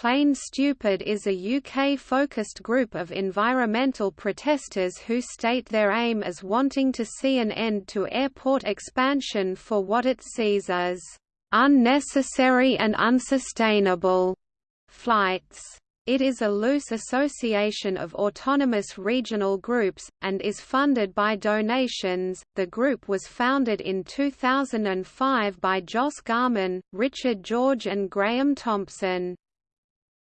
Plane Stupid is a UK-focused group of environmental protesters who state their aim as wanting to see an end to airport expansion for what it sees as unnecessary and unsustainable flights. It is a loose association of autonomous regional groups, and is funded by donations. The group was founded in 2005 by Joss Garman, Richard George, and Graham Thompson.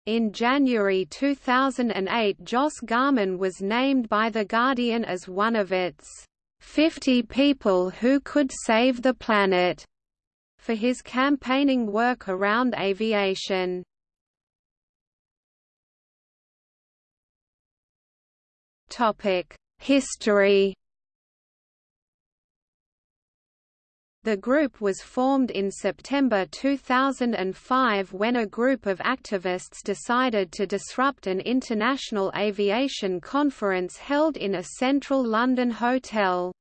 In January 2008, Joss Garman was named by The Guardian as one of its 50 people who could save the planet for his campaigning work around aviation. History The group was formed in September 2005 when a group of activists decided to disrupt an international aviation conference held in a central London hotel.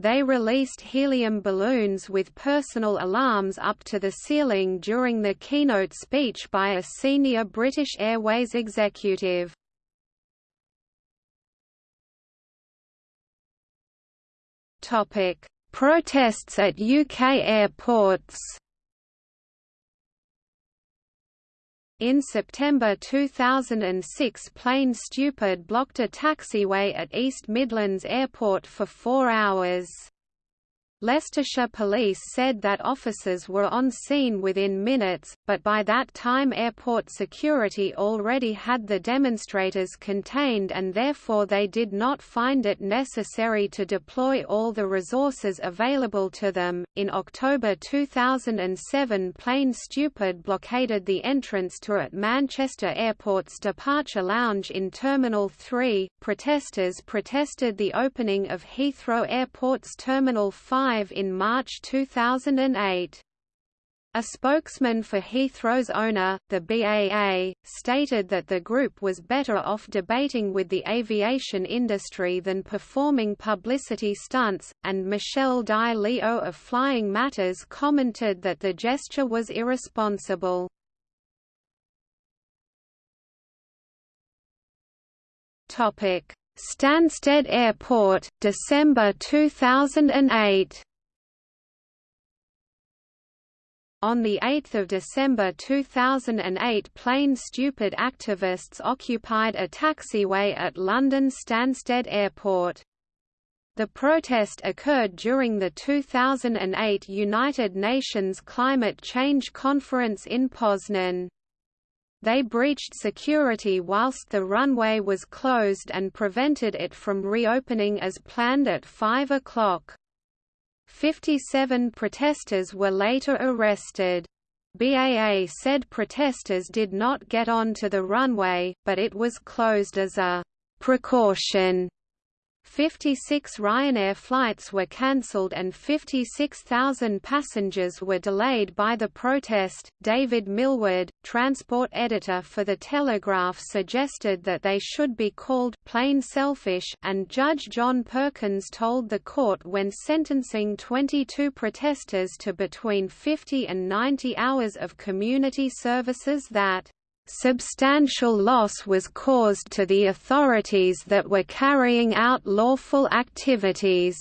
They released helium balloons with personal alarms up to the ceiling during the keynote speech by a senior British Airways executive. Topic: Protests at UK airports. In September 2006 Plane Stupid blocked a taxiway at East Midlands Airport for four hours. Leicestershire police said that officers were on scene within minutes, but by that time airport security already had the demonstrators contained and therefore they did not find it necessary to deploy all the resources available to them. In October 2007, Plane Stupid blockaded the entrance to at Manchester Airport's departure lounge in Terminal 3. Protesters protested the opening of Heathrow Airport's Terminal 5 in March 2008. A spokesman for Heathrow's owner, the BAA, stated that the group was better off debating with the aviation industry than performing publicity stunts, and Michelle Di Leo of Flying Matters commented that the gesture was irresponsible. Stansted Airport, December 2008 On 8 December 2008 Plane Stupid activists occupied a taxiway at London Stansted Airport. The protest occurred during the 2008 United Nations Climate Change Conference in Poznan. They breached security whilst the runway was closed and prevented it from reopening as planned at 5 o'clock. 57 protesters were later arrested. BAA said protesters did not get onto the runway, but it was closed as a precaution 56 Ryanair flights were cancelled and 56,000 passengers were delayed by the protest. David Millward, transport editor for The Telegraph, suggested that they should be called plain selfish, and Judge John Perkins told the court when sentencing 22 protesters to between 50 and 90 hours of community services that substantial loss was caused to the authorities that were carrying out lawful activities.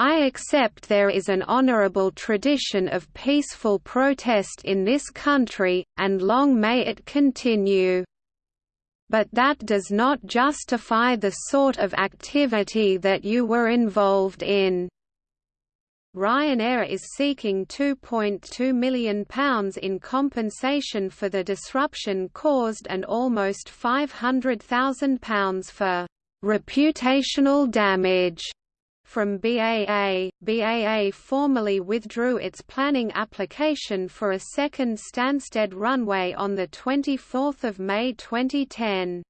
I accept there is an honorable tradition of peaceful protest in this country, and long may it continue. But that does not justify the sort of activity that you were involved in. Ryanair is seeking £2.2 million in compensation for the disruption caused and almost £500,000 for reputational damage from BAA. BAA formally withdrew its planning application for a second Stansted runway on 24 May 2010.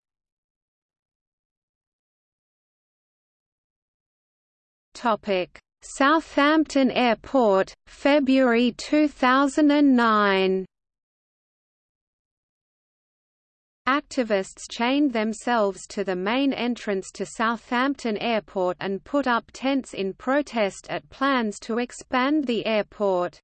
Topic Southampton Airport, February 2009 Activists chained themselves to the main entrance to Southampton Airport and put up tents in protest at plans to expand the airport.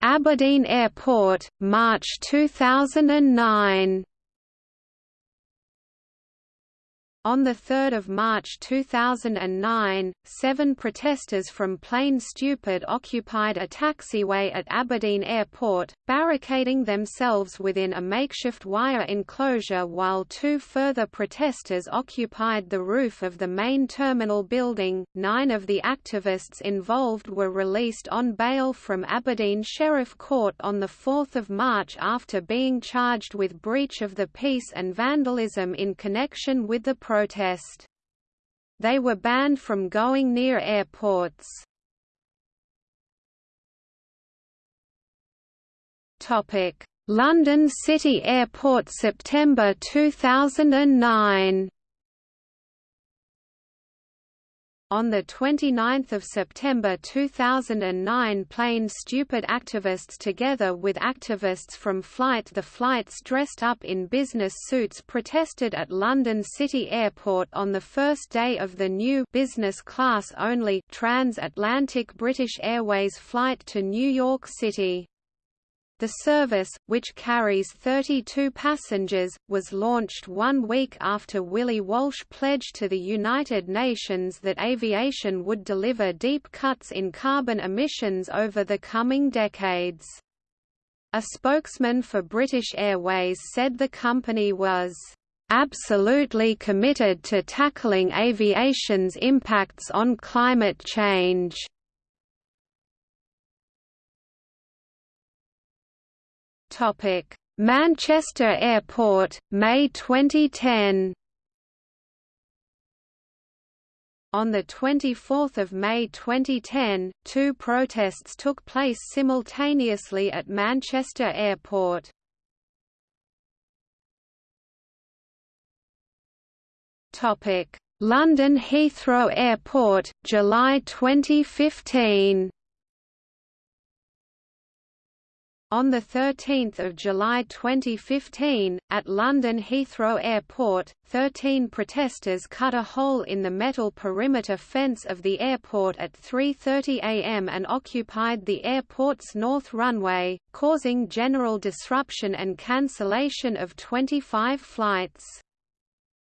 Aberdeen Airport, March 2009 On 3 March 2009, seven protesters from Plane Stupid occupied a taxiway at Aberdeen Airport, barricading themselves within a makeshift wire enclosure while two further protesters occupied the roof of the main terminal building. Nine of the activists involved were released on bail from Aberdeen Sheriff Court on 4 March after being charged with breach of the peace and vandalism in connection with the protest. They were banned from going near airports. London City Airport September 2009 On 29 September 2009 Plane Stupid activists together with activists from Flight the Flights dressed up in business suits protested at London City Airport on the first day of the new business class only transatlantic British Airways flight to New York City. The service, which carries 32 passengers, was launched one week after Willie Walsh pledged to the United Nations that aviation would deliver deep cuts in carbon emissions over the coming decades. A spokesman for British Airways said the company was absolutely committed to tackling aviation's impacts on climate change. Topic: Manchester Airport, May 2010. On 24 May 2010, two protests took place simultaneously at Manchester Airport. London Heathrow Airport, July 2015 On 13 July 2015, at London Heathrow Airport, 13 protesters cut a hole in the metal perimeter fence of the airport at 3.30 am and occupied the airport's north runway, causing general disruption and cancellation of 25 flights.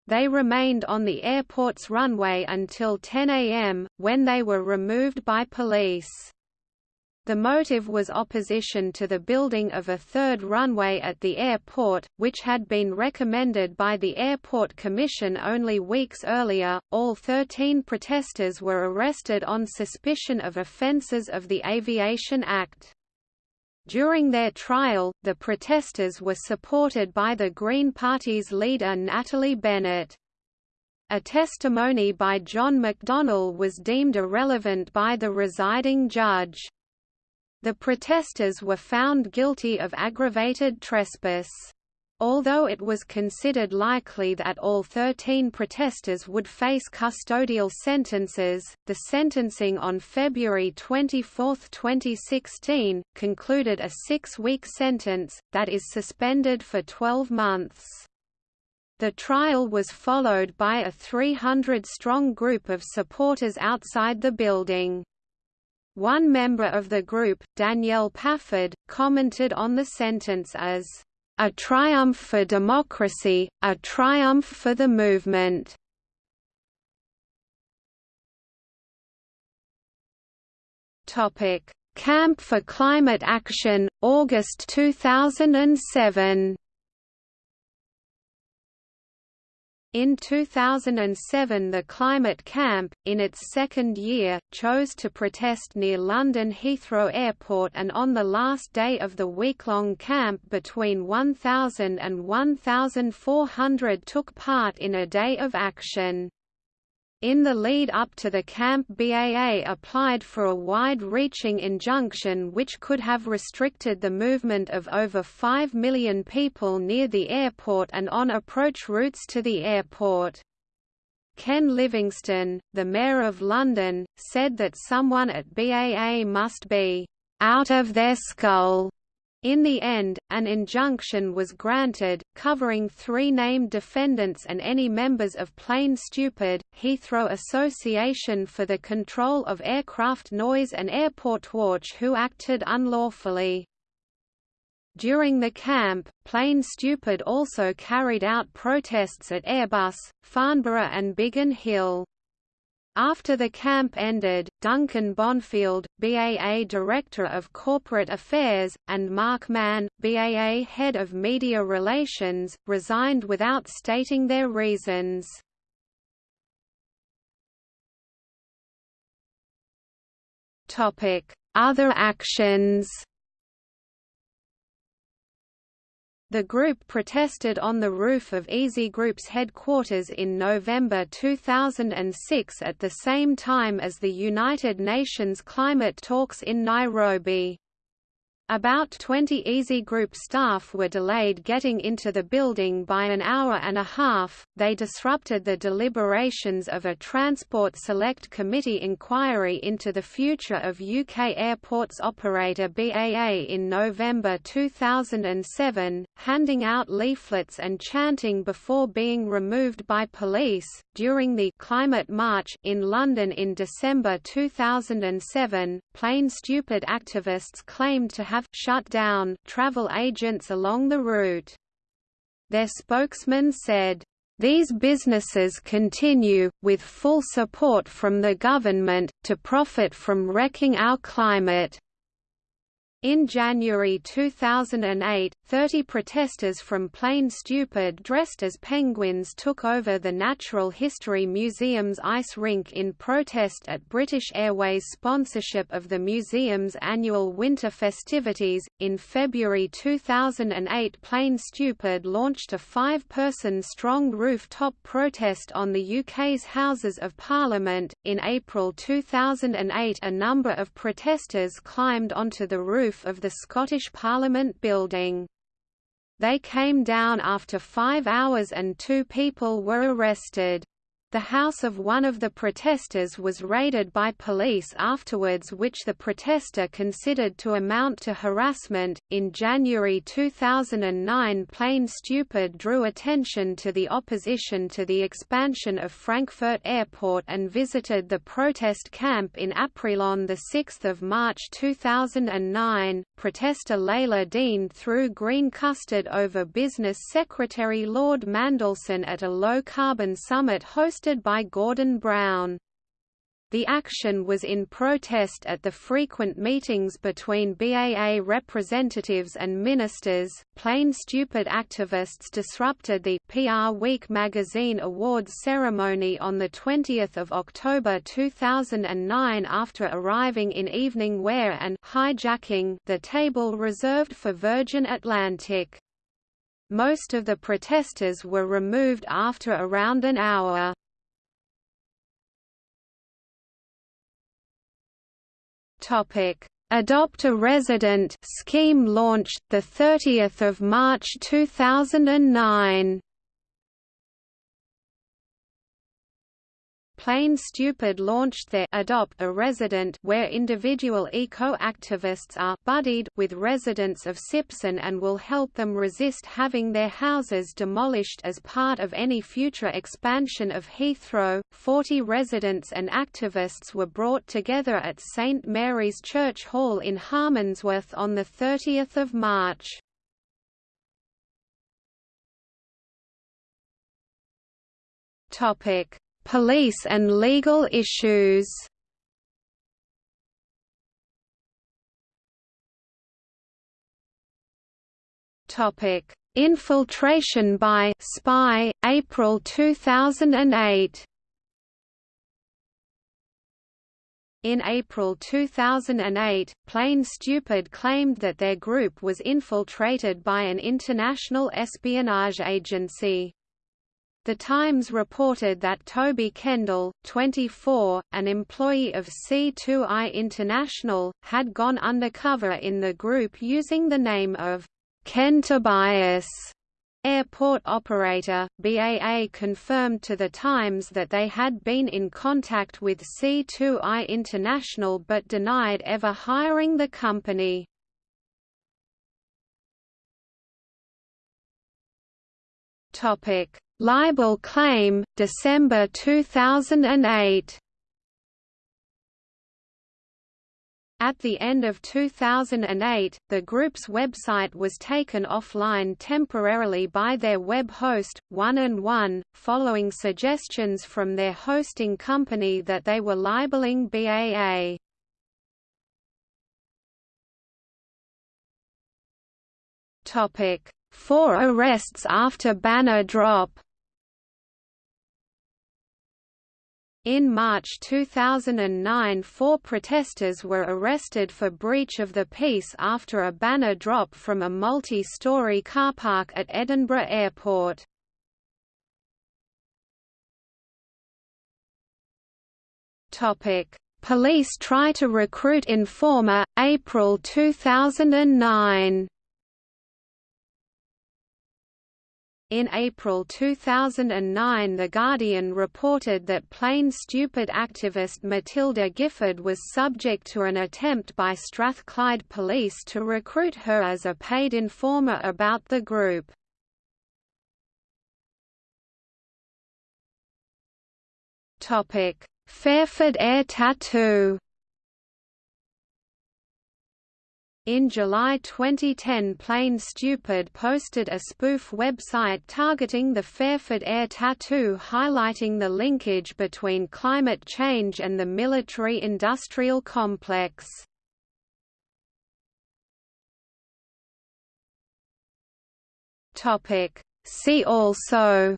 They remained on the airport's runway until 10 am, when they were removed by police. The motive was opposition to the building of a third runway at the airport, which had been recommended by the Airport Commission only weeks earlier. All 13 protesters were arrested on suspicion of offences of the Aviation Act. During their trial, the protesters were supported by the Green Party's leader Natalie Bennett. A testimony by John McDonnell was deemed irrelevant by the residing judge. The protesters were found guilty of aggravated trespass. Although it was considered likely that all 13 protesters would face custodial sentences, the sentencing on February 24, 2016, concluded a six-week sentence, that is suspended for 12 months. The trial was followed by a 300-strong group of supporters outside the building. One member of the group, Danielle Paffard, commented on the sentence as, "...a triumph for democracy, a triumph for the movement." Camp for Climate Action, August 2007 In 2007 the Climate Camp, in its second year, chose to protest near London Heathrow Airport and on the last day of the week-long camp between 1,000 and 1,400 took part in a day of action. In the lead up to the camp BAA applied for a wide-reaching injunction which could have restricted the movement of over 5 million people near the airport and on approach routes to the airport. Ken Livingstone, the Mayor of London, said that someone at BAA must be «out of their skull» In the end, an injunction was granted, covering three named defendants and any members of Plane Stupid, Heathrow Association for the Control of Aircraft Noise and Airport Watch who acted unlawfully. During the camp, Plane Stupid also carried out protests at Airbus, Farnborough and Biggin Hill. After the camp ended, Duncan Bonfield, BAA Director of Corporate Affairs, and Mark Mann, BAA Head of Media Relations, resigned without stating their reasons. Other actions The group protested on the roof of Easy Group's headquarters in November 2006 at the same time as the United Nations climate talks in Nairobi. About 20 Easy Group staff were delayed getting into the building by an hour and a half. They disrupted the deliberations of a Transport Select Committee inquiry into the future of UK airports operator BAA in November 2007, handing out leaflets and chanting before being removed by police. During the Climate March in London in December 2007, Plane Stupid activists claimed to have have shut down travel agents along the route. Their spokesman said, these businesses continue, with full support from the government, to profit from wrecking our climate. In January 2008, 30 protesters from Plane Stupid dressed as penguins took over the Natural History Museum's ice rink in protest at British Airways' sponsorship of the museum's annual winter festivities. In February 2008, Plane Stupid launched a five person strong rooftop protest on the UK's Houses of Parliament. In April 2008, a number of protesters climbed onto the roof roof of the Scottish Parliament building. They came down after five hours and two people were arrested. The house of one of the protesters was raided by police afterwards, which the protester considered to amount to harassment. In January 2009, Plane Stupid drew attention to the opposition to the expansion of Frankfurt Airport and visited the protest camp in April the 6 March 2009. Protester Leila Deen threw green custard over Business Secretary Lord Mandelson at a low-carbon summit hosted hosted by Gordon Brown. The action was in protest at the frequent meetings between BAA representatives and ministers. Plane Stupid activists disrupted the PR Week magazine awards ceremony on the 20th of October 2009 after arriving in evening wear and hijacking the table reserved for Virgin Atlantic. Most of the protesters were removed after around an hour. Topic: Adopt a Resident scheme launched the 30th of March 2009. Plane Stupid launched their Adopt a Resident where individual eco-activists are buddied with residents of Sipson and will help them resist having their houses demolished as part of any future expansion of Heathrow. 40 residents and activists were brought together at St Mary's Church Hall in Harmondsworth on the 30th of March. Topic Police and legal issues Topic: Infiltration by spy April 2008. In April 2008, Plane Stupid claimed that their group was infiltrated by an international espionage agency. The Times reported that Toby Kendall, 24, an employee of C2I International, had gone undercover in the group using the name of Ken Tobias. Airport operator, BAA confirmed to The Times that they had been in contact with C2I International but denied ever hiring the company. Topic Libel claim, December 2008. At the end of 2008, the group's website was taken offline temporarily by their web host, One and One, following suggestions from their hosting company that they were libeling BAA. Topic: Four arrests after banner drop. In March 2009 four protesters were arrested for breach of the peace after a banner drop from a multi-storey car park at Edinburgh Airport. Police try to recruit informer, April 2009 In April 2009 The Guardian reported that Plane Stupid activist Matilda Gifford was subject to an attempt by Strathclyde police to recruit her as a paid informer about the group. Fairford Air Tattoo In July 2010 Plane Stupid posted a spoof website targeting the Fairford Air Tattoo highlighting the linkage between climate change and the military-industrial complex. See also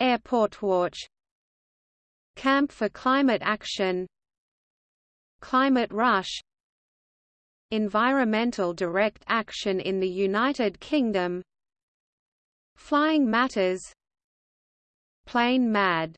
Airport Watch Camp for Climate Action Climate rush Environmental direct action in the United Kingdom Flying Matters Plane Mad